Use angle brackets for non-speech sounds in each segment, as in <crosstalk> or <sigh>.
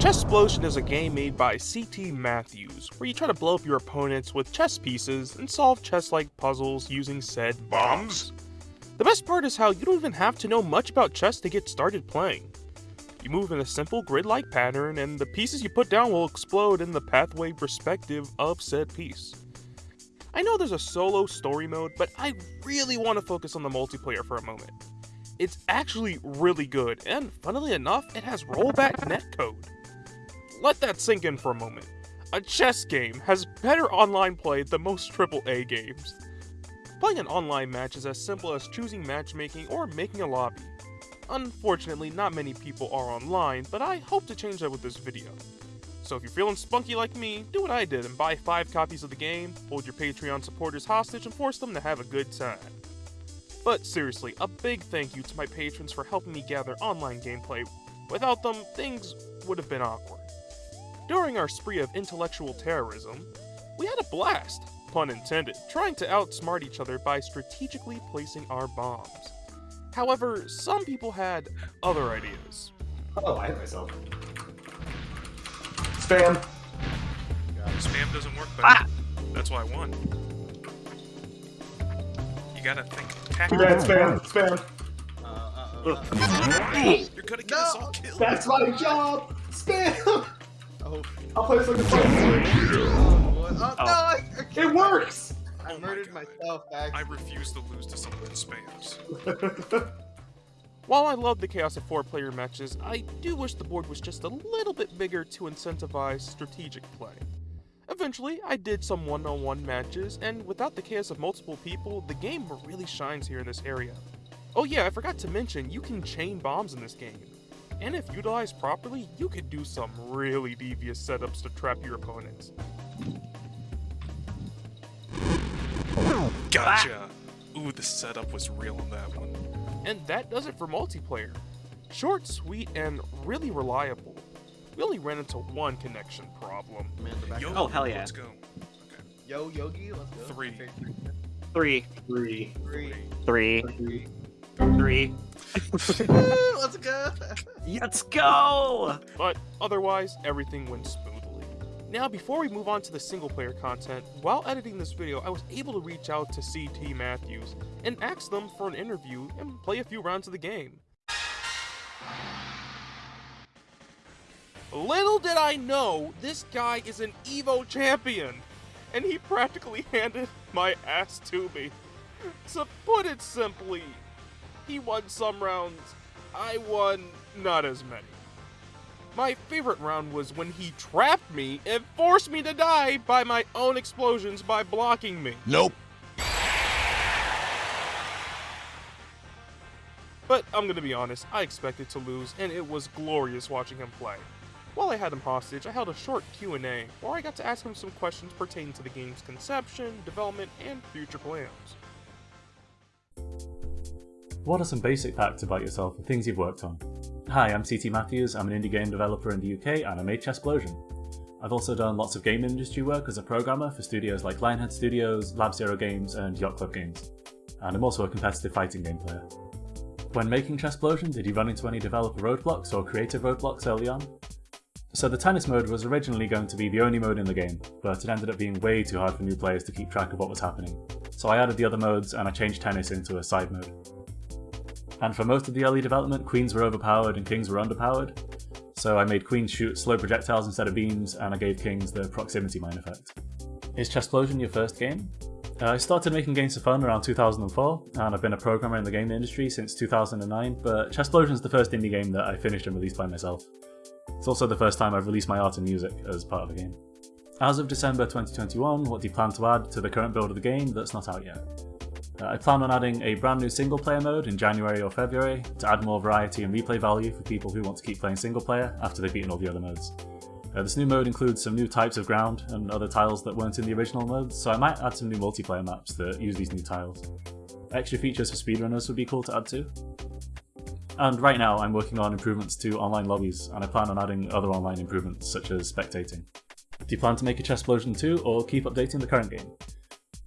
Chessplosion is a game made by CT Matthews, where you try to blow up your opponents with chess pieces and solve chess-like puzzles using said bombs. The best part is how you don't even have to know much about chess to get started playing. You move in a simple grid-like pattern, and the pieces you put down will explode in the pathway perspective of said piece. I know there's a solo story mode, but I really want to focus on the multiplayer for a moment. It's actually really good, and funnily enough, it has rollback netcode. Let that sink in for a moment. A chess game has better online play than most AAA games. Playing an online match is as simple as choosing matchmaking or making a lobby. Unfortunately, not many people are online, but I hope to change that with this video. So if you're feeling spunky like me, do what I did and buy 5 copies of the game, hold your Patreon supporters hostage, and force them to have a good time. But seriously, a big thank you to my patrons for helping me gather online gameplay. Without them, things would have been awkward. During our spree of intellectual terrorism, we had a blast, pun intended, trying to outsmart each other by strategically placing our bombs. However, some people had other ideas. Oh, I hit myself. Spam. Spam doesn't work, but Ah! that's why I won. You gotta think Too tactically. bad, spam, spam. Uh, uh, uh, uh, You're gonna get us all killed. That's my job! Spam! oh, I'll play some fun. oh, boy. oh, no, I, I can't- It works! I Oh my murdered myself back. I refuse to lose to someone that spams. <laughs> While I love the Chaos of 4 player matches, I do wish the board was just a little bit bigger to incentivize strategic play. Eventually, I did some one-on-one matches, and without the chaos of multiple people, the game really shines here in this area. Oh yeah, I forgot to mention, you can chain bombs in this game. And if utilized properly, you could do some really devious setups to trap your opponents. Gotcha! Ooh, the setup was real on that one. And that does it for multiplayer. Short, sweet, and really reliable. We only ran into one connection problem. Man, the back- Yo, Oh, hell yeah. Let's go. Yo, Yogi, let's go. Three. Okay, Three, Three. three. three, Three. three. Woo, let's go. Let's go! But otherwise, everything went smoothly. Now, before we move on to the single player content, while editing this video, I was able to reach out to CT Matthews and ask them for an interview and play a few rounds of the game. Little did I know, this guy is an EVO champion, and he practically <laughs> handed my ass to me. To put it simply, he won some rounds, I won not as many. My favorite round was when he trapped me and forced me to die by my own explosions by blocking me. Nope. But I'm gonna be honest, I expected to lose, and it was glorious watching him play. While I had him hostage, I held a short Q&A, where I got to ask him some questions pertaining to the game's conception, development, and future plans. What are some basic facts about yourself and things you've worked on? Hi, I'm CT Matthews, I'm an indie game developer in the UK and I made Chessplosion. I've also done lots of game industry work as a programmer for studios like Lionhead Studios, Lab Zero Games and Yacht Club Games. And I'm also a competitive fighting game player. When making Chessplosion, did you run into any developer roadblocks or creative roadblocks early on? So the tennis mode was originally going to be the only mode in the game, but it ended up being way too hard for new players to keep track of what was happening. So I added the other modes and I changed tennis into a side mode. And for most of the early development, queens were overpowered and kings were underpowered. So I made queens shoot slow projectiles instead of beams, and I gave kings the proximity mine effect. Is Chessplosion your first game? Uh, I started making games for fun around 2004, and I've been a programmer in the game industry since 2009, but Chessplosion is the first indie game that I finished and released by myself. It's also the first time I've released my art and music as part of the game. As of December 2021, what do you plan to add to the current build of the game that's not out yet? Uh, I plan on adding a brand new single player mode in January or February to add more variety and replay value for people who want to keep playing single player after they've beaten all the other modes. Uh, this new mode includes some new types of ground and other tiles that weren't in the original modes, so I might add some new multiplayer maps that use these new tiles. Extra features for speedrunners would be cool to add too. And right now I'm working on improvements to online lobbies, and I plan on adding other online improvements such as spectating. Do you plan to make a Chessplosion 2 or keep updating the current game?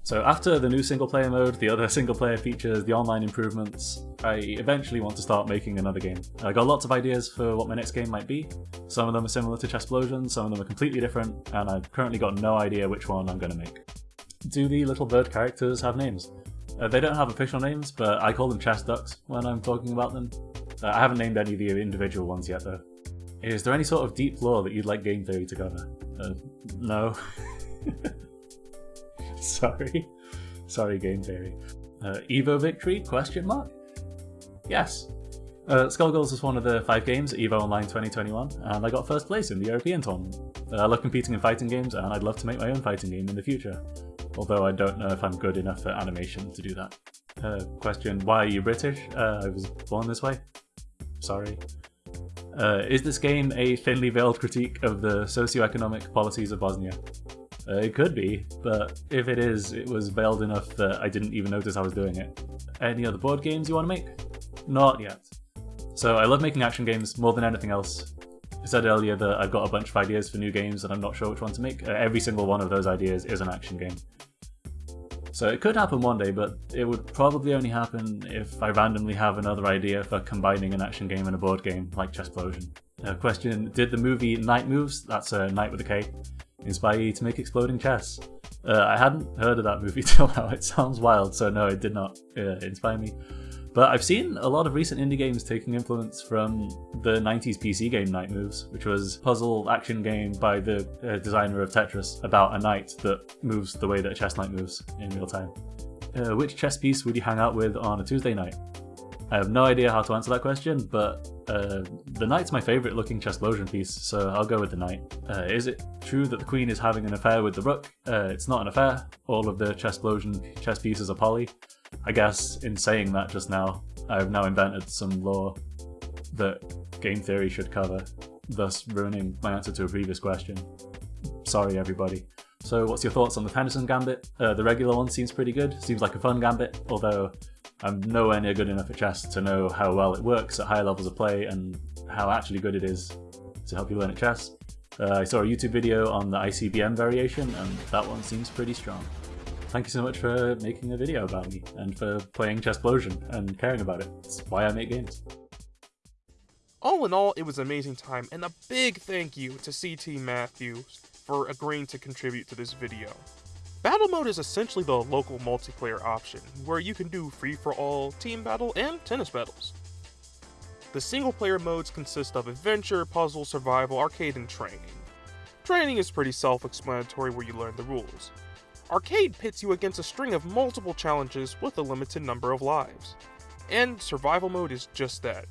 So after the new single player mode, the other <laughs> single player features, the online improvements, I eventually want to start making another game. I got lots of ideas for what my next game might be. Some of them are similar to Chessplosion, some of them are completely different, and I've currently got no idea which one I'm going to make. Do the little bird characters have names? Uh, they don't have official names, but I call them chess ducks when I'm talking about them. Uh, I haven't named any of the individual ones yet though. Is there any sort of deep lore that you'd like game theory to cover? Uh, no. <laughs> Sorry. Sorry, game theory. Uh, Evo victory? Question mark? Yes. Uh, Skullgirls was one of the five games EVO Online 2021, and I got first place in the European tournament. Uh, I love competing in fighting games, and I'd love to make my own fighting game in the future, although I don't know if I'm good enough at animation to do that. Uh, question, why are you British? Uh, I was born this way. Sorry. Uh, is this game a thinly veiled critique of the socio-economic policies of Bosnia? Uh, it could be, but if it is, it was veiled enough that I didn't even notice I was doing it. Any other board games you want to make? Not yet. So I love making action games more than anything else. I said earlier that I've got a bunch of ideas for new games and I'm not sure which one to make. Uh, every single one of those ideas is an action game. So it could happen one day, but it would probably only happen if I randomly have another idea for combining an action game and a board game, like Chessplosion. Uh, question, did the movie Knight Moves, that's a uh, Night with a K, inspire you to make exploding chess? Uh, I hadn't heard of that movie <laughs> till now, it sounds wild, so no, it did not uh, inspire me. But I've seen a lot of recent indie games taking influence from the 90s PC game Knight Moves, which was a puzzle action game by the uh, designer of Tetris about a knight that moves the way that a chess knight moves in real time. Uh, which chess piece would you hang out with on a Tuesday night? I have no idea how to answer that question, but uh, the knight's my favourite looking chessplosion piece, so I'll go with the knight. Uh, is it true that the queen is having an affair with the rook? Uh, it's not an affair. All of the chessplosion chess pieces are poly. I guess in saying that just now, I've now invented some lore that game theory should cover, thus ruining my answer to a previous question. Sorry everybody. So what's your thoughts on the Tennison Gambit? Uh, the regular one seems pretty good, seems like a fun gambit, although I'm nowhere near good enough at chess to know how well it works at higher levels of play and how actually good it is to help you learn at chess. Uh, I saw a YouTube video on the ICBM variation and that one seems pretty strong thank you so much for making a video about me and for playing Chessplosion and caring about it. It's why I make games. All in all, it was an amazing time, and a big thank you to CT Matthews for agreeing to contribute to this video. Battle mode is essentially the local multiplayer option, where you can do free-for-all, team battle, and tennis battles. The single player modes consist of adventure, puzzle, survival, arcade, and training. Training is pretty self-explanatory where you learn the rules. Arcade pits you against a string of multiple challenges with a limited number of lives. And survival mode is just that.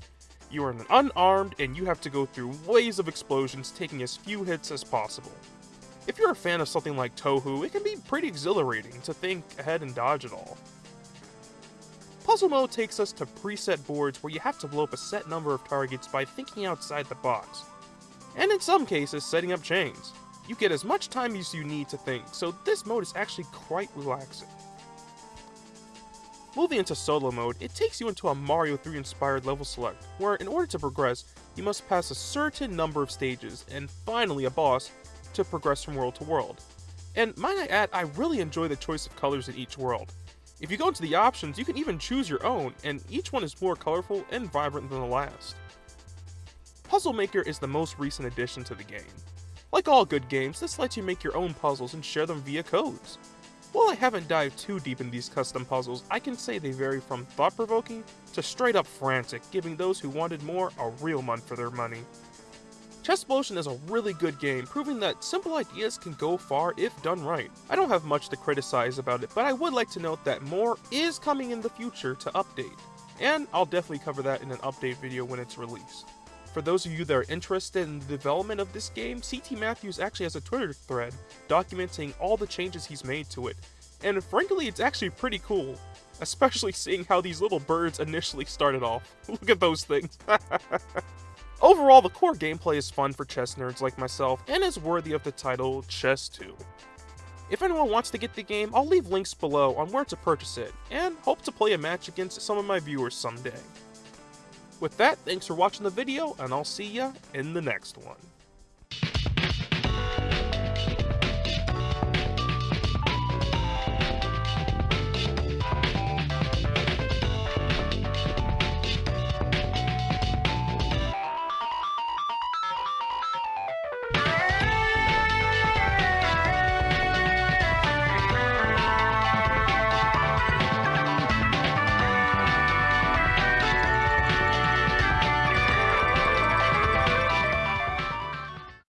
You are unarmed and you have to go through waves of explosions taking as few hits as possible. If you're a fan of something like Touhou, it can be pretty exhilarating to think ahead and dodge it all. Puzzle mode takes us to preset boards where you have to blow up a set number of targets by thinking outside the box, and in some cases setting up chains. You get as much time as you need to think, so this mode is actually quite relaxing. Moving into solo mode, it takes you into a Mario 3 inspired level select, where in order to progress, you must pass a certain number of stages, and finally a boss, to progress from world to world. And might I add, I really enjoy the choice of colors in each world. If you go into the options, you can even choose your own, and each one is more colorful and vibrant than the last. Puzzle Maker is the most recent addition to the game. Like all good games, this lets you make your own puzzles and share them via codes. While I haven't dived too deep in these custom puzzles, I can say they vary from thought-provoking to straight up frantic, giving those who wanted more a real run for their money. Chessplosion is a really good game, proving that simple ideas can go far if done right. I don't have much to criticize about it, but I would like to note that more is coming in the future to update, and I'll definitely cover that in an update video when it's released. For those of you that are interested in the development of this game, CT Matthews actually has a Twitter thread documenting all the changes he's made to it. And frankly, it's actually pretty cool. <laughs> Especially seeing how these little birds initially started off. <laughs> Look at those things. <laughs> Overall, the core gameplay is fun for chess nerds like myself, and is worthy of the title Chess 2. If anyone wants to get the game, I'll leave links below on where to purchase it, and hope to play a match against some of my viewers someday. With that, thanks for watching the video, and I'll see ya in the next one.